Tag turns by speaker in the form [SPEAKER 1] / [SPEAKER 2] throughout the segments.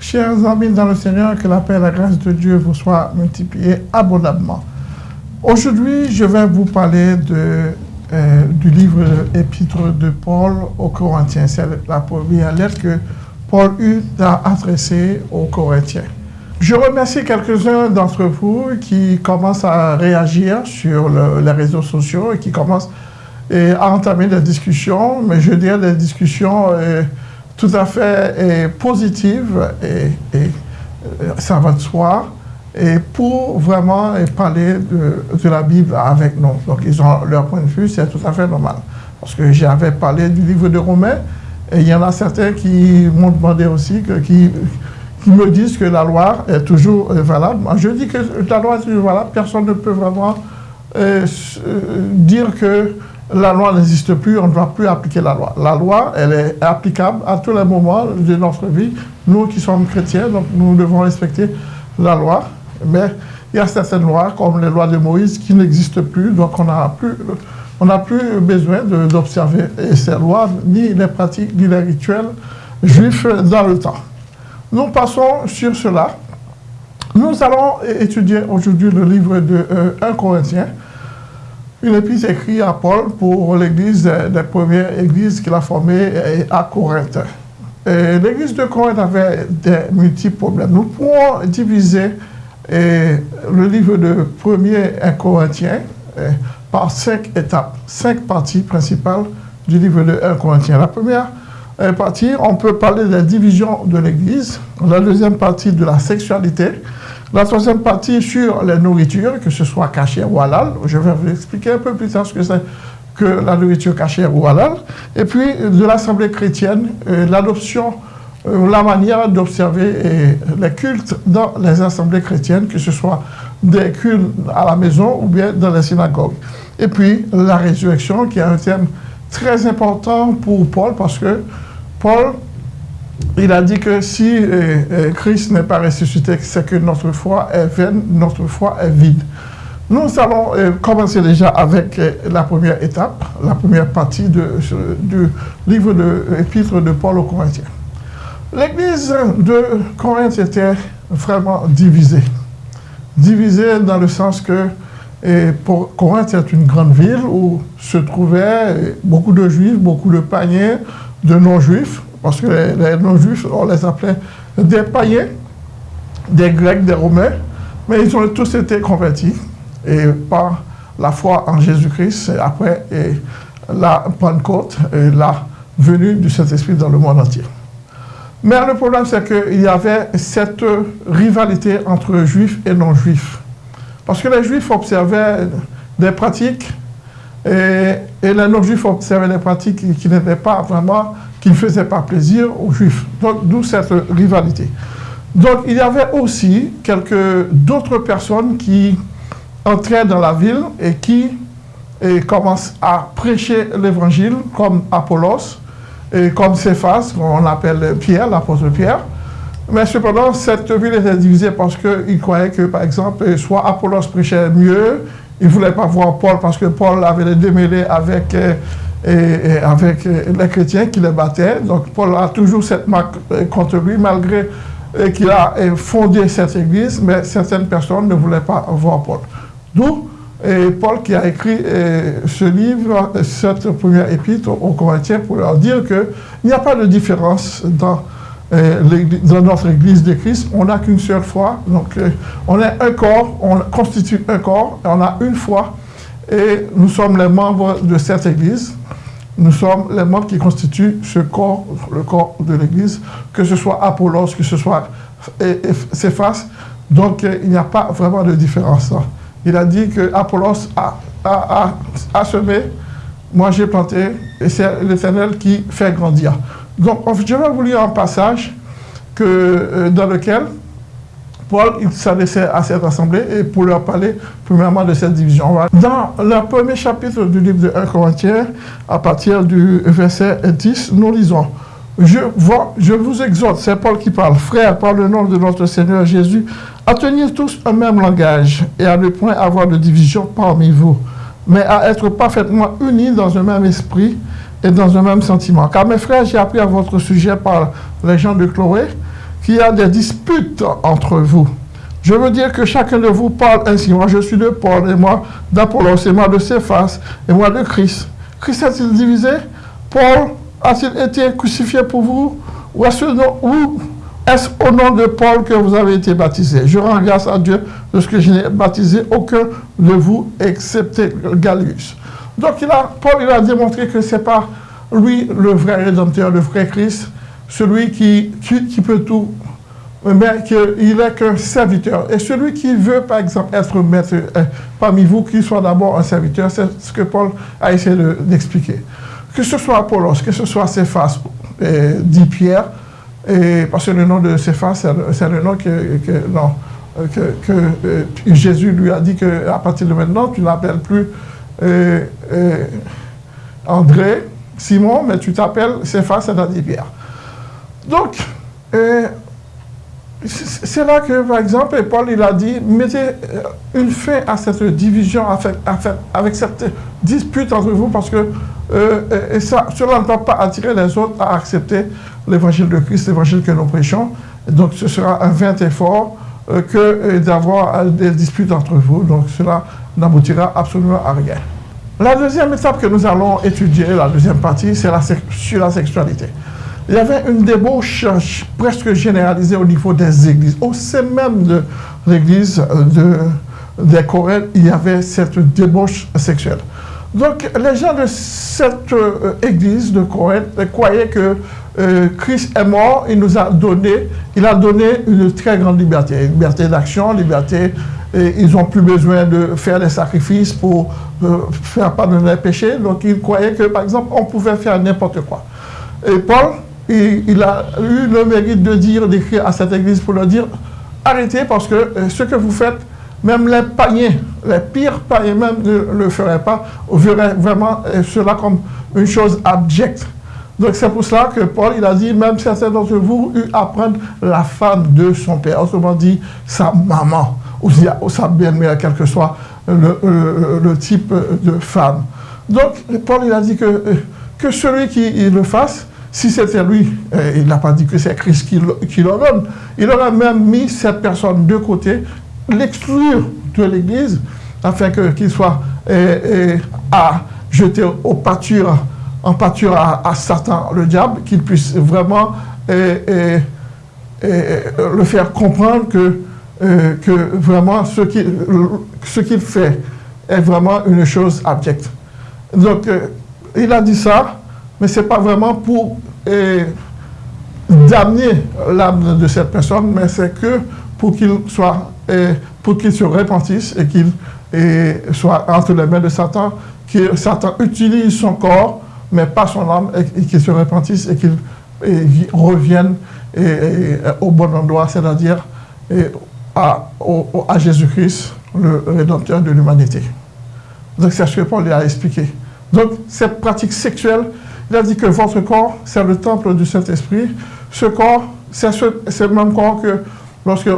[SPEAKER 1] Chers amis dans le Seigneur, que la paix et la grâce de Dieu vous soient multipliées abondamment. Aujourd'hui, je vais vous parler de, euh, du livre épître de Paul aux Corinthiens. C'est la première lettre que Paul eut à adresser aux Corinthiens. Je remercie quelques-uns d'entre vous qui commencent à réagir sur les réseaux sociaux et qui commencent à entamer des discussions, mais je dirais des discussions euh, tout à fait euh, positives et, euh, ça va de soi, et pour vraiment parler de, la Bible avec nous. Donc ils ont leur point de vue, c'est tout à fait normal. Parce que j'avais parlé du livre de Romains, et il y en a certains qui m'ont demandé aussi, qui, qui me disent que la loi est toujours valable. Moi, je dis que la loi est toujours valable, personne ne peut vraiment dire que la loi n'existe plus, on ne doit plus appliquer la loi. La loi, elle est applicable à tous les moments de notre vie. Nous qui sommes chrétiens, donc nous devons respecter la loi. Mais il y a certaines lois, comme les lois de Moïse, qui n'existent plus, donc on n'a plus, plus besoin d'observer ces lois, ni les pratiques, ni les rituels juifs dans le temps. Nous passons sur cela. Nous allons étudier aujourd'hui le livre de 1 euh, Corinthiens, une épître écrite à Paul pour l'église des premières églises qu'il a formées à Corinthe. L'église de Corinthe avait des multiples problèmes. Nous pouvons diviser le livre de 1er Corinthiens par cinq étapes, cinq parties principales du livre de 1 Corinthiens. La première partie, on peut parler de la division de l'Église. La deuxième partie, de la sexualité. La troisième partie sur les nourritures, que ce soit cachère ou halal. Je vais vous expliquer un peu plus tard ce que c'est que la nourriture cachère ou halal. Et puis de l'Assemblée chrétienne, euh, l'adoption, euh, la manière d'observer les cultes dans les assemblées chrétiennes, que ce soit des cultes à la maison ou bien dans les synagogues. Et puis la résurrection, qui est un thème très important pour Paul, parce que Paul il a dit que si euh, euh, Christ n'est pas ressuscité, c'est que notre foi est vaine, notre foi est vide. Nous allons euh, commencer déjà avec la première étape, la première partie du livre de l'épître de Paul aux Corinthiens. L'église de Corinthe était vraiment divisée. Divisée dans le sens que pour Corinthe est une grande ville où se trouvaient beaucoup de juifs, beaucoup de païens, de non-juifs parce que les, non-juifs, on les appelait des païens, des Grecs, des Romains, mais ils ont tous été convertis et par la foi en Jésus-Christ, après la Pentecôte et la venue du Saint-Esprit dans le monde entier. Mais le problème, c'est qu'il y avait cette rivalité entre juifs et non-juifs. Parce que les juifs observaient des pratiques et les non-juifs observaient des pratiques qui n'étaient pas vraiment qui ne faisait pas plaisir aux Juifs. Donc, d'où cette rivalité. Donc, il y avait aussi quelques d'autres personnes qui entraient dans la ville et qui commencent à prêcher l'évangile, comme Apollos, et comme Céphas, qu'on appelle Pierre, l'apôtre Pierre. Mais cependant, cette ville était divisée parce qu'ils croyaient que, par exemple, soit Apollos prêchait mieux, ils ne voulaient pas voir Paul parce que Paul avait les démêlés avec et, avec euh, les chrétiens qui les battaient. Donc Paul a toujours cette marque euh, contre lui, malgré euh, qu'il a fondé cette église, mais certaines personnes ne voulaient pas voir Paul. D'où Paul qui a écrit ce livre, cette première épître aux Corinthiens, pour leur dire qu'il n'y a pas de différence dans, dans notre église de Christ. On n'a qu'une seule foi. Donc on est un corps, on constitue un corps, on a une foi. Et nous sommes les membres de cette église. Nous sommes les membres qui constituent ce corps, le corps de l'Église, que ce soit Apollos, que ce soit Céphas. Donc, euh, il n'y a pas vraiment de différence. Il a dit que Apollos a, semé, moi j'ai planté, et c'est l'Éternel qui fait grandir. Donc, je vais vous lire un passage que, euh, dans lequel Paul s'adressait à cette assemblée et pour leur parler premièrement de cette division. Dans le premier chapitre du livre de 1 Corinthiens, à partir du verset 10, nous lisons je, vous exhorte, c'est Paul qui parle, frère, par le nom de notre Seigneur Jésus, à tenir tous un même langage et à ne point avoir de division parmi vous, mais à être parfaitement unis dans un même esprit et dans un même sentiment. Car mes frères, j'ai appris à votre sujet par les gens de Chloé qu'il y a des disputes entre vous. Je veux dire que chacun de vous parle ainsi. Moi, je suis de Paul, et moi d'Apollos, et moi de Céphas, et moi de Christ. Christ a-t-il divisé? Paul a-t-il été crucifié pour vous? Ou est-ce au nom de Paul que vous avez été baptisé? Je rends grâce à Dieu de ce que je n'ai baptisé aucun de vous, excepté Gallus. Donc il Paul il a démontré que ce n'est pas lui le vrai rédempteur, le vrai Christ, celui qui, peut tout, mais qu'il n'est qu'un serviteur. Et celui qui veut, par exemple, être maître euh, parmi vous, qu'il soit d'abord un serviteur, c'est ce que Paul a essayé d'expliquer. que ce soit Apollos, que ce soit Céphas, euh, dit Pierre, et, parce que le nom de Céphas, c'est le, nom que, non, que, euh, Jésus lui a dit qu'à partir de maintenant, tu n'appelles plus André, Simon, mais tu t'appelles Céphas, c'est-à-dire Pierre. Donc, euh, c'est là que, par exemple, Paul il a dit, mettez euh, une fin à cette division, avec, cette dispute entre vous, parce que euh, cela ne va pas attirer les autres à accepter l'évangile de Christ, l'évangile que nous prêchons. Donc, ce sera un vain effort que d'avoir des disputes entre vous. Donc, cela n'aboutira absolument à rien. La deuxième étape que nous allons étudier, la deuxième partie, c'est sur la sexualité. Il y avait une débauche presque généralisée au niveau des églises. Au sein même de l'église de, des Corées, il y avait cette débauche sexuelle. Donc, les gens de cette euh, église de Corée croyaient que euh, Christ est mort, il nous a donné, il a donné une très grande liberté, liberté d'action, liberté ils n'ont plus besoin de faire des sacrifices pour euh, faire pardonner les péchés. Donc ils croyaient que, par exemple, on pouvait faire n'importe quoi. Et Paul, il, a eu le mérite de dire, d'écrire à cette église pour leur dire, arrêtez parce que euh, ce que vous faites, même les païens, les pires païens même ne le feraient pas, on verrait vraiment euh, cela comme une chose abjecte. Donc c'est pour cela que Paul, il a dit, même certains d'entre vous eu à prendre la femme de son père, autrement dit, sa maman ou sa belle-mère, quel que soit le, type de femme. Donc, Paul, il a dit que, que celui qui le fasse, si c'était lui, euh, il n'a pas dit que c'est Christ qui, qui donne, il aurait même mis cette personne de côté, l'exclure de l'Église, afin qu'il soit euh, euh, à jeter au pâture, en pâture à, Satan, le diable, qu'il puisse vraiment le faire comprendre que que vraiment ce qu'il fait est vraiment une chose abjecte. Donc, il a dit ça, mais ce n'est pas vraiment pour euh, damner l'âme de cette personne, mais c'est que pour qu'il soit, pour qu'il se repentisse et qu'il soit entre les mains de Satan, que Satan utilise son corps, mais pas son âme, et, qu'il se repentisse et qu'il revienne au bon endroit, c'est-à-dire à, Jésus-Christ, le Rédempteur de l'humanité. Donc c'est ce que Paul a expliqué. Donc cette pratique sexuelle, il a dit que votre corps, c'est le temple du Saint-Esprit. Ce corps, c'est le même corps que lorsque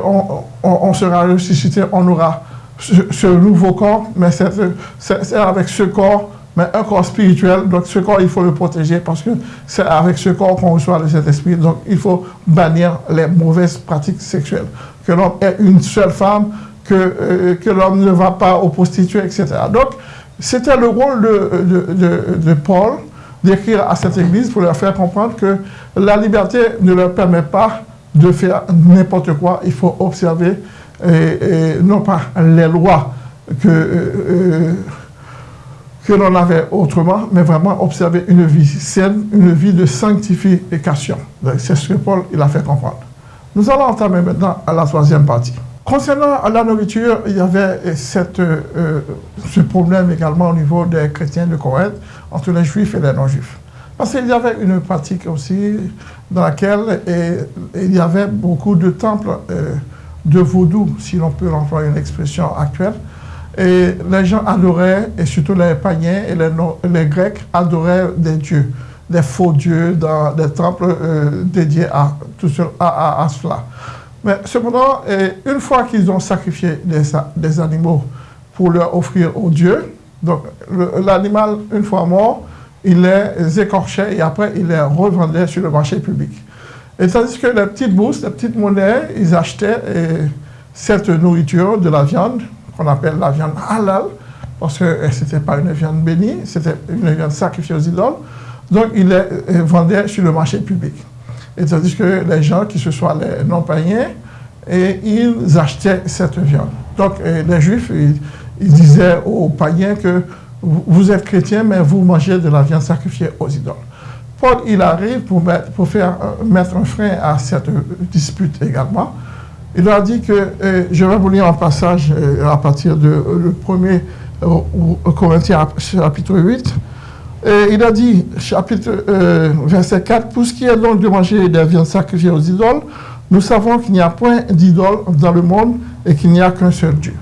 [SPEAKER 1] on, sera ressuscité, on aura ce, nouveau corps, mais c'est avec ce corps, mais un corps spirituel. Donc ce corps, il faut le protéger parce que c'est avec ce corps qu'on reçoit le Saint-Esprit. Donc il faut bannir les mauvaises pratiques sexuelles que l'homme est une seule femme, que, euh, que l'homme ne va pas aux prostituées, etc. Donc, c'était le rôle de, de, Paul d'écrire à cette église pour leur faire comprendre que la liberté ne leur permet pas de faire n'importe quoi. Il faut observer, et, non pas les lois que, euh, euh, que l'on avait autrement, mais vraiment observer une vie saine, une vie de sanctification. C'est ce que Paul il a fait comprendre. Nous allons entamer maintenant à la troisième partie. Concernant la nourriture, il y avait cette, euh, ce problème également au niveau des chrétiens de Corinthe, entre les juifs et les non-juifs. Parce qu'il y avait une pratique aussi dans laquelle il y avait beaucoup de temples euh, de vaudou, si l'on peut employer une expression actuelle. Et les gens adoraient, et surtout les païens et les, Grecs, adoraient des dieux des faux dieux dans des temples euh, dédiés à, tout à, cela. Mais cependant, une fois qu'ils ont sacrifié des, animaux pour leur offrir aux dieux, donc l'animal, une fois mort, il les écorchait et après il les revendait sur le marché public. Et tandis que les petites bourses, les petites monnaies, ils achetaient cette nourriture de la viande, qu'on appelle la viande halal, parce que ce n'était pas une viande bénie, c'était une viande sacrifiée aux idoles. Donc, ils les vendaient sur le marché public. Et tandis que les gens, qui se soient les non-païens, ils achetaient cette viande. Donc, les Juifs, ils, disaient aux païens que vous êtes chrétiens, mais vous mangez de la viande sacrifiée aux idoles. Paul, il arrive pour, mettre, pour faire, euh, mettre un frein à cette dispute également. Il a dit que, euh, je vais vous lire un passage euh, à partir du le premier Corinthiens chapitre 8. Et il a dit, chapitre, verset 4, Pour ce qui est donc de manger des viandes sacrifiées aux idoles, nous savons qu'il n'y a point d'idole dans le monde et qu'il n'y a qu'un seul Dieu.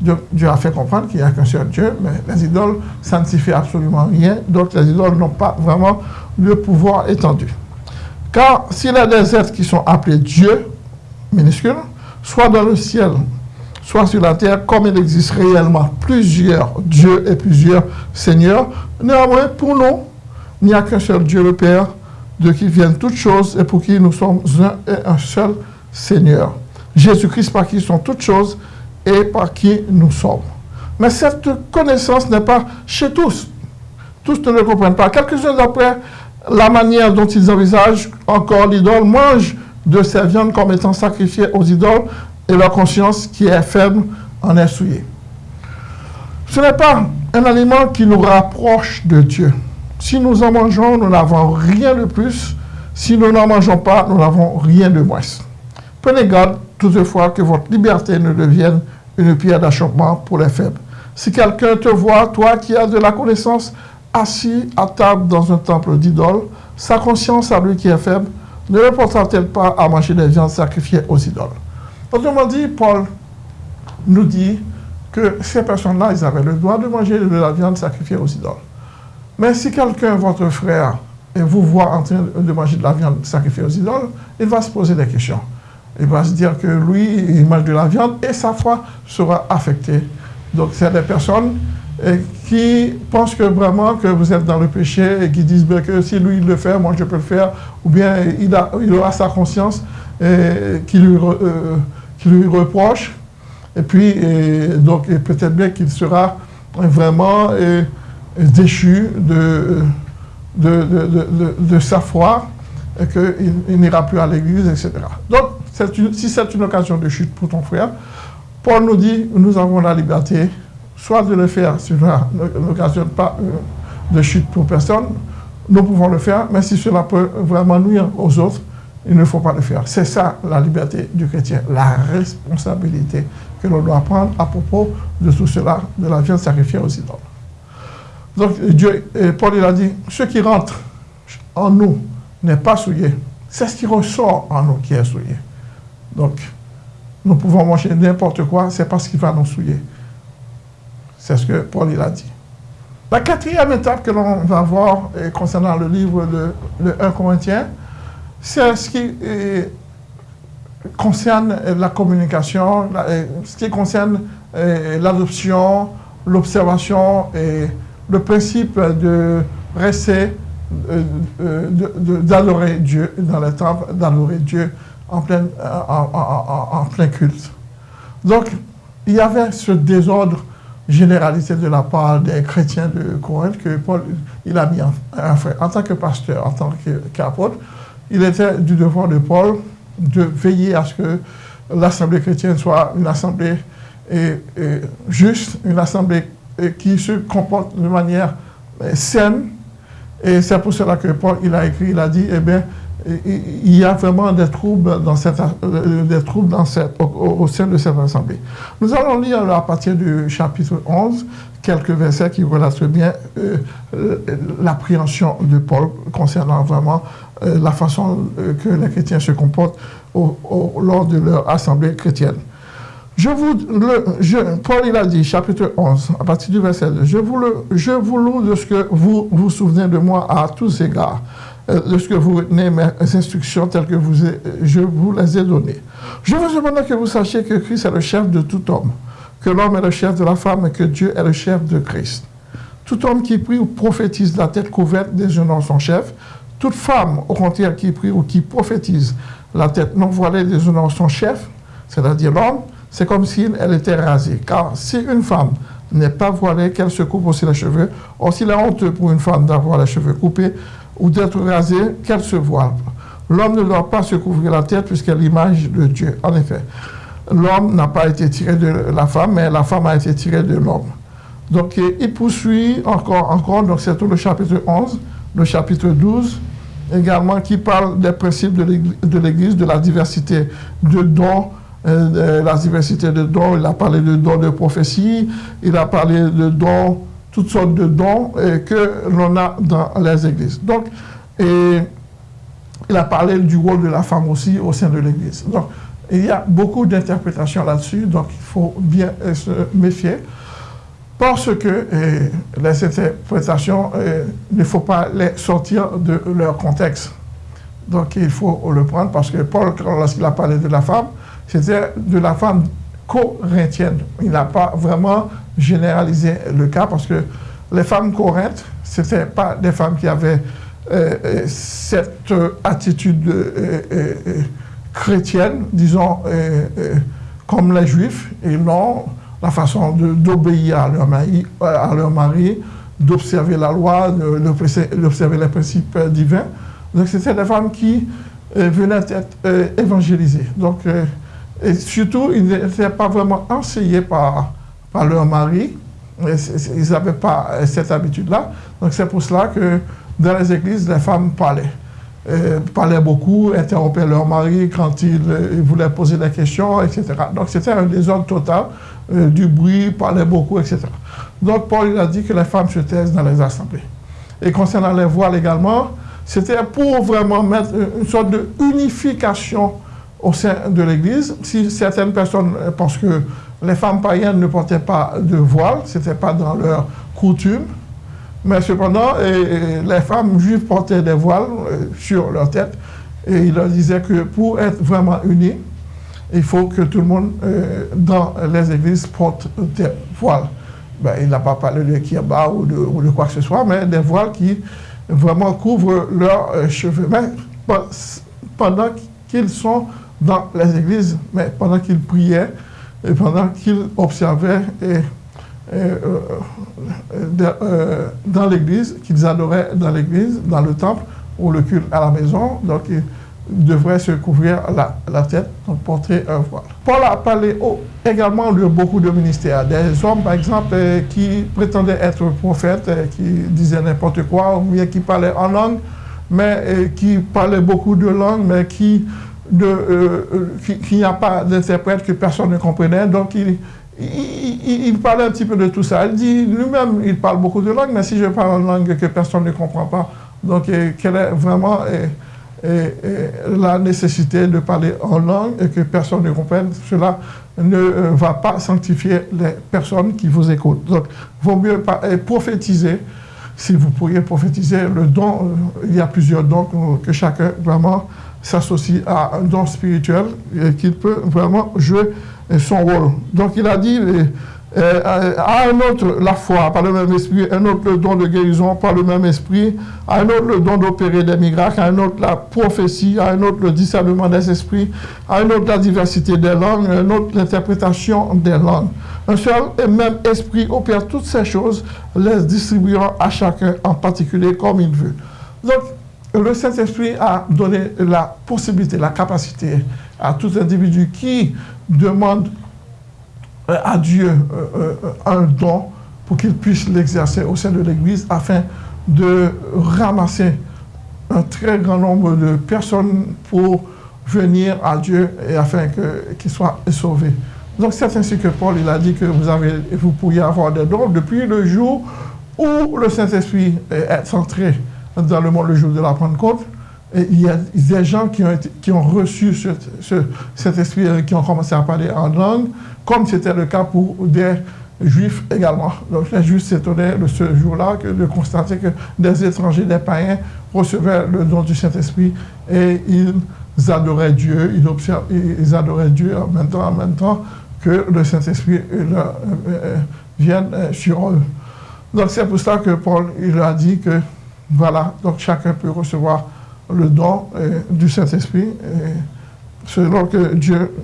[SPEAKER 1] Dieu. a fait comprendre qu'il n'y a qu'un seul Dieu, mais les idoles, ça ne absolument rien. Donc les idoles n'ont pas vraiment le pouvoir étendu. Car s'il y a des êtres qui sont appelés Dieu, minuscule, soit dans le ciel, soit sur la terre, comme il existe réellement plusieurs dieux et plusieurs seigneurs, néanmoins, pour nous, il n'y a qu'un seul Dieu, le Père, de qui viennent toutes choses et pour qui nous sommes un et un seul Seigneur. Jésus-Christ par qui sont toutes choses et par qui nous sommes. Mais cette connaissance n'est pas chez tous. Tous ne le comprennent pas. Quelques-uns d'après la manière dont ils envisagent encore l'idole mangent de ces viandes comme étant sacrifiées aux idoles et leur conscience qui est faible en est souillée. Ce n'est pas un aliment qui nous rapproche de Dieu. Si nous en mangeons, nous n'avons rien de plus. Si nous n'en mangeons pas, nous n'avons rien de moins. Prenez garde toutefois que votre liberté ne devienne une pierre d'achoppement pour les faibles. Si quelqu'un te voit, toi qui as de la connaissance, assis à table dans un temple d'idole, sa conscience à lui qui est faible ne le portera-t-elle pas à manger des viandes sacrifiées aux idoles? Autrement dit, Paul nous dit que ces personnes-là, ils avaient le droit de manger de la viande sacrifiée aux idoles. Mais si quelqu'un, votre frère, et vous voit en train de manger de la viande sacrifiée aux idoles, il va se poser des questions. Il va se dire que lui, il mange de la viande et sa foi sera affectée. Donc, c'est des personnes qui pensent que vraiment que vous êtes dans le péché et qui disent que si lui il le fait, moi je peux le faire, ou bien il, aura sa conscience eh, qui, lui, euh, lui reproche, et puis donc peut-être bien qu'il sera vraiment déchu de, sa foi et qu'il n'ira plus à l'église, etc. Donc, si c'est une occasion de chute pour ton frère, Paul nous dit, nous avons la liberté, soit de le faire si cela n'occasionne pas euh, de chute pour personne, nous pouvons le faire, mais si cela peut vraiment nuire aux autres, il ne faut pas le faire. C'est ça la liberté du chrétien, la responsabilité que l'on doit prendre à propos de tout cela, de la viande sacrifiée aux idoles. Donc Dieu, Paul il a dit, ce qui rentre en nous n'est pas souillé. C'est ce qui ressort en nous qui est souillé. Donc, nous pouvons manger n'importe quoi, c'est parce qu'il va nous souiller. C'est ce que Paul il a dit. La quatrième étape que l'on va voir concernant le livre de, 1 Corinthiens, c'est ce qui concerne la communication, ce qui concerne l'adoption, l'observation et le principe de rester, euh, euh, d'adorer Dieu dans le temple, d'adorer Dieu en plein, euh, en, plein culte. Donc, il y avait ce désordre généralisé de la part des chrétiens de Corinthe que Paul il a mis en, en, en tant que pasteur, en tant qu'apôtre. Il était du devoir de Paul de veiller à ce que l'assemblée chrétienne soit une assemblée juste, une assemblée qui se comporte de manière euh, saine. Et c'est pour cela que Paul il a écrit, il a dit, eh bien, il y a vraiment des troubles, dans cette, euh, des troubles dans cette, au, sein de cette assemblée. Nous allons lire à partir du chapitre 11 quelques versets qui relatent bien euh, l'appréhension de Paul concernant vraiment la façon que les chrétiens se comportent lors de leur assemblée chrétienne. Je vous, le, Paul il a dit, chapitre 11, à partir du verset 2, je vous, le, je vous loue de ce que vous vous souvenez de moi à tous égards, euh, de ce que vous retenez mes instructions telles que vous, je vous les ai données. Je veux cependant que vous sachiez que Christ est le chef de tout homme, que l'homme est le chef de la femme et que Dieu est le chef de Christ. Tout homme qui prie ou prophétise la tête couverte désignant son chef, Toute femme, au contraire, qui prie ou qui prophétise la tête non voilée déshonore son chef, c'est-à-dire l'homme, c'est comme si elle était rasée. Car si une femme n'est pas voilée, qu'elle se coupe aussi les cheveux, aussi la honte pour une femme d'avoir les cheveux coupés ou d'être rasée, qu'elle se voile. L'homme ne doit pas se couvrir la tête puisqu'elle est l'image de Dieu. En effet, l'homme n'a pas été tiré de la femme, mais la femme a été tirée de l'homme. Donc, il poursuit encore, encore, donc c'est tout le chapitre 11, le chapitre 12, également, qui parle des principes de l'Église, de la diversité de dons, euh, la diversité de dons. Il a parlé de dons de prophétie, il a parlé de dons, toutes sortes de dons euh, que l'on a dans les églises. Donc, et, il a parlé du rôle de la femme aussi au sein de l'Église. Donc, il y a beaucoup d'interprétations là-dessus, donc il faut bien euh, se méfier. Parce que euh, les interprétations, euh, il ne faut pas les sortir de leur contexte. Donc il faut le prendre parce que Paul, lorsqu'il a parlé de la femme, c'était de la femme corinthienne. Il n'a pas vraiment généralisé le cas parce que les femmes corinthes, ce n'étaient pas des femmes qui avaient euh, euh, cette attitude euh, chrétienne, disons, comme les juifs, et non la façon d'obéir à leur mari, à leur mari d'observer la loi, d'observer les principes divins. Donc c'était des femmes qui venaient être évangélisées. Donc, et surtout, ils n'étaient pas vraiment enseignés par, par leur mari. Ils n'avaient pas cette habitude-là. Donc c'est pour cela que dans les églises, les femmes parlaient. Euh, parlaient beaucoup, interrompaient leur mari quand ils, euh, voulaient poser des questions, etc. Donc c'était un désordre total, euh, du bruit, parlaient beaucoup, etc. Donc Paul a dit que les femmes se taisent dans les assemblées. Et concernant les voiles également, c'était pour vraiment mettre une sorte de unification au sein de l'Église. Si certaines personnes pensent que les femmes païennes ne portaient pas de voile, ce n'était pas dans leur coutume, mais cependant, les femmes juives portaient des voiles euh, sur leur tête. Et il leur disait que pour être vraiment unis, il faut que tout le monde euh, dans les églises porte des voiles. Ben, il n'a pas parlé de kirba ou de, ou de, quoi que ce soit, mais des voiles qui vraiment couvrent leurs euh, cheveux. Mais pendant qu'ils sont dans les églises, mais pendant qu'ils priaient et pendant qu'ils observaient et dans l'église, qu'ils adoraient dans l'église, dans le temple ou le culte à la maison. Donc, ils devraient se couvrir la, tête, donc porter un voile. Paul a parlé également de beaucoup de ministères. Des hommes, par exemple, qui prétendaient être prophètes, qui disaient n'importe quoi, ou bien qui parlaient en langue, mais qui parlaient beaucoup de langues, mais qui qui, n'y a pas d'interprète que personne ne comprenait. Donc, il, il, parlait un petit peu de tout ça. Il dit, lui-même, il parle beaucoup de langues, mais si je parle en langue que personne ne comprend pas, donc quelle est vraiment la nécessité de parler en langue et que personne ne comprenne, cela ne euh, va pas sanctifier les personnes qui vous écoutent. Donc, il vaut mieux prophétiser. Si vous pourriez prophétiser le don, euh, il y a plusieurs dons que chacun vraiment s'associe à un don spirituel et qu'il peut vraiment jouer son rôle. Donc il a dit à un autre la foi par le même esprit, un autre le don de guérison par le même esprit, à un autre le don d'opérer des miracles, à un autre la prophétie, à un autre le discernement des esprits, à un autre la diversité des langues, à un autre l'interprétation des langues. Un seul et même esprit opère toutes ces choses, les distribuant à chacun en particulier comme il veut. Donc, le Saint-Esprit a donné la possibilité, la capacité à tout individu qui demande euh, à Dieu euh, euh, un don pour qu'il puisse l'exercer au sein de l'Église afin de ramasser un très grand nombre de personnes pour venir à Dieu et afin qu'il soit sauvé. Donc c'est ainsi que Paul a dit que vous, avez, vous pourriez avoir des dons depuis le jour où le Saint-Esprit est entré dans le monde le jour de la Pentecôte il y a des gens qui ont, qui ont reçu cet esprit, qui ont commencé à parler en langue, comme c'était le cas pour des juifs également. Donc les juifs s'étonnaient de ce jour-là de constater que des étrangers, des païens recevaient le don du Saint-Esprit et ils adoraient Dieu, ils, ils adoraient Dieu en même temps, en même temps que le Saint-Esprit euh, euh, vienne euh, sur eux. Donc c'est pour ça que Paul il a dit que Voilà, donc chacun peut recevoir le don euh, du Saint-Esprit euh, selon,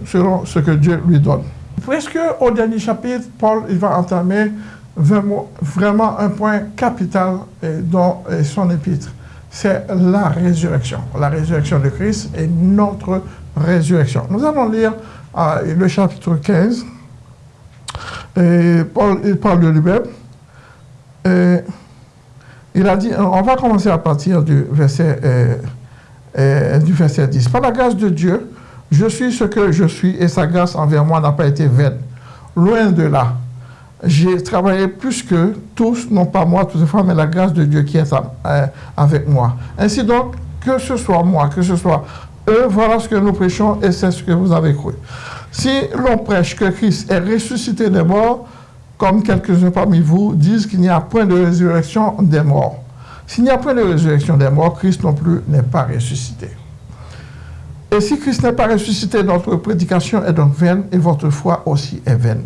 [SPEAKER 1] selon ce que Dieu lui donne. Presque au dernier chapitre, Paul va entamer vraiment un point capital euh, dans son épître? C'est la résurrection. La résurrection de Christ et notre résurrection. Nous allons lire le chapitre 15. Et Paul il parle de lui-même. Il a dit, on va commencer à partir du verset, euh, euh, du verset 10. Par la grâce de Dieu, je suis ce que je suis et sa grâce envers moi n'a pas été vaine. Loin de là. J'ai travaillé plus que tous, non pas moi toutefois, mais la grâce de Dieu qui est euh, avec moi. Ainsi donc, que ce soit moi, que ce soit eux, voilà ce que nous prêchons et c'est ce que vous avez cru. Si l'on prêche que Christ est ressuscité des morts, comme quelques-uns parmi vous disent qu'il n'y a point de résurrection des morts. S'il n'y a point de résurrection des morts, Christ non plus n'est pas ressuscité. Et si Christ n'est pas ressuscité, notre prédication est donc vaine et votre foi aussi est vaine.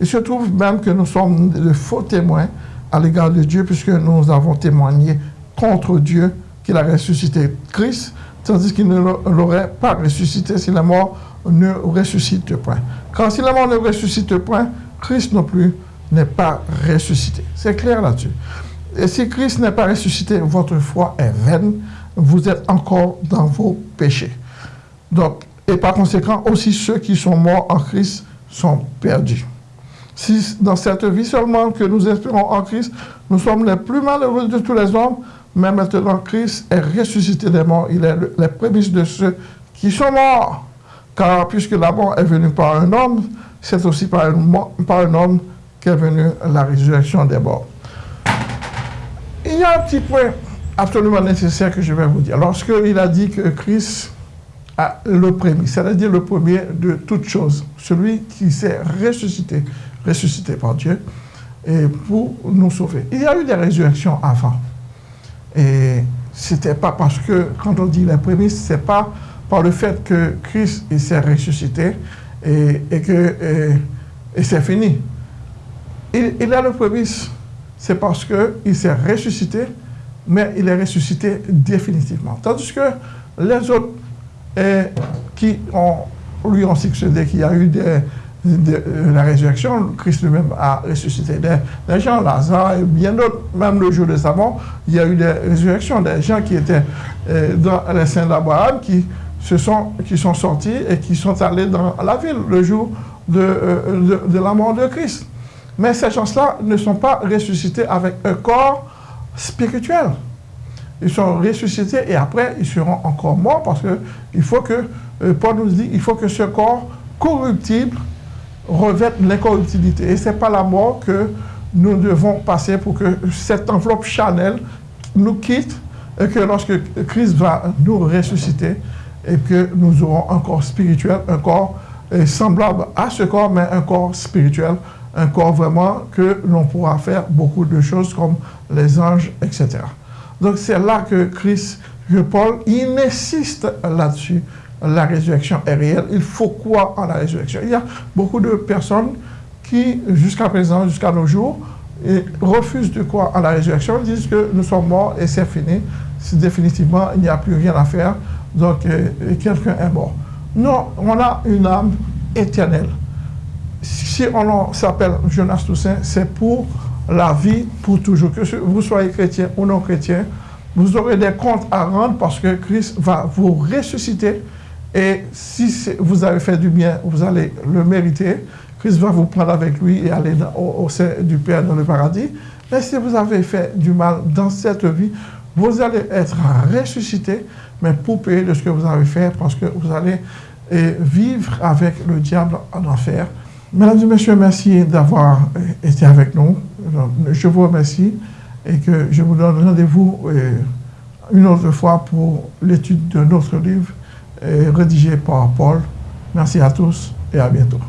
[SPEAKER 1] Il se trouve même que nous sommes de faux témoins à l'égard de Dieu puisque nous avons témoigné contre Dieu qu'il a ressuscité Christ, tandis qu'il ne l'aurait pas ressuscité si la mort ne ressuscite point. Car si la mort ne ressuscite point, Christ non plus n'est pas ressuscité. C'est clair là-dessus. Et si Christ n'est pas ressuscité, votre foi est vaine. Vous êtes encore dans vos péchés. Donc, et par conséquent, aussi ceux qui sont morts en Christ sont perdus. Si dans cette vie seulement que nous espérons en Christ, nous sommes les plus malheureux de tous les hommes, mais maintenant Christ est ressuscité des morts. Il est les prémices de ceux qui sont morts. Car puisque la mort est venue par un homme, c'est aussi par un, homme qu'est venue la résurrection des morts. Il y a un petit point absolument nécessaire que je vais vous dire. Lorsqu'il a dit que Christ a le premier, c'est-à-dire le premier de toutes choses, celui qui s'est ressuscité, ressuscité par Dieu, et pour nous sauver. Il y a eu des résurrections avant. Et c'était pas parce que, quand on dit les prémices, c'est pas par le fait que Christ s'est ressuscité, et, que et, c'est fini. Il, a le prémisse, c'est parce qu'il s'est ressuscité, mais il est ressuscité définitivement. Tandis que les autres qui ont, lui ont succédé, qui a eu des, la résurrection, Christ lui-même a ressuscité des, gens, Lazare et bien d'autres, même le jour de Savon, il y a eu des résurrections, des gens qui étaient euh, dans les saints d'Abraham, qui sont, qui sont sortis et qui sont allés dans la ville le jour euh, de, de, la mort de Christ. Mais ces gens-là ne sont pas ressuscités avec un corps spirituel. Ils sont ressuscités et après, ils seront encore morts parce que il faut que, euh, Paul nous dit, il faut que ce corps corruptible revête l'incorruptibilité. Et ce n'est pas la mort que nous devons passer pour que cette enveloppe Chanel nous quitte et que lorsque Christ va nous ressusciter, et que nous aurons un corps spirituel, un corps euh, semblable à ce corps, mais un corps spirituel, un corps vraiment que l'on pourra faire beaucoup de choses comme les anges, etc. Donc c'est là que Christ, que Paul, il insiste là-dessus. La résurrection est réelle. Il faut quoi en la résurrection Il y a beaucoup de personnes qui, jusqu'à présent, jusqu'à nos jours, refusent de quoi en la résurrection. Disent que nous sommes morts et c'est fini. Définitivement, il n'y a plus rien à faire donc euh, quelqu'un est mort. Non, on a une âme éternelle. Si on s'appelle Jonas Toussaint, c'est pour la vie, pour toujours. Que vous soyez chrétien ou non chrétien, vous aurez des comptes à rendre parce que Christ va vous ressusciter. Et si vous avez fait du bien, vous allez le mériter. Christ va vous prendre avec lui et aller au, au sein du Père dans le paradis. Mais si vous avez fait du mal dans cette vie, vous allez être ressuscité mais pour payer de ce que vous avez fait, parce que vous allez eh, vivre avec le diable en enfer. Mesdames et messieurs, merci d'avoir eh, été avec nous. Je vous remercie et que je vous donne rendez-vous eh, une autre fois pour l'étude de notre livre rédigé par Paul. Merci à tous et à bientôt.